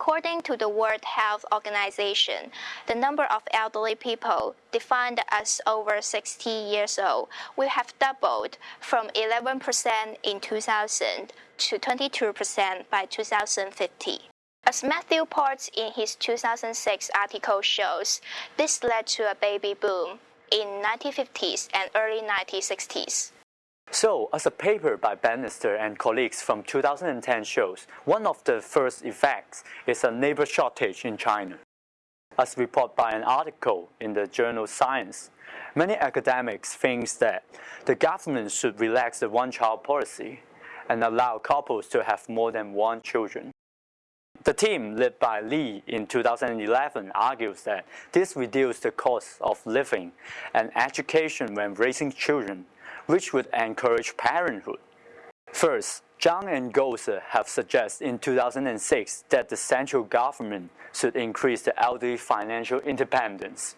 According to the World Health Organization, the number of elderly people defined as over 60 years old will have doubled from 11% in 2000 to 22% by 2050. As Matthew Ports in his 2006 article shows, this led to a baby boom in 1950s and early 1960s. So, as a paper by Banister and colleagues from 2010 shows, one of the first effects is a labor shortage in China. As reported by an article in the journal Science, many academics think that the government should relax the one-child policy and allow couples to have more than one children. The team led by Li in 2011 argues that this reduces the cost of living and education when raising children which would encourage parenthood. First, Zhang and Goza have suggested in 2006 that the central government should increase the elderly financial independence.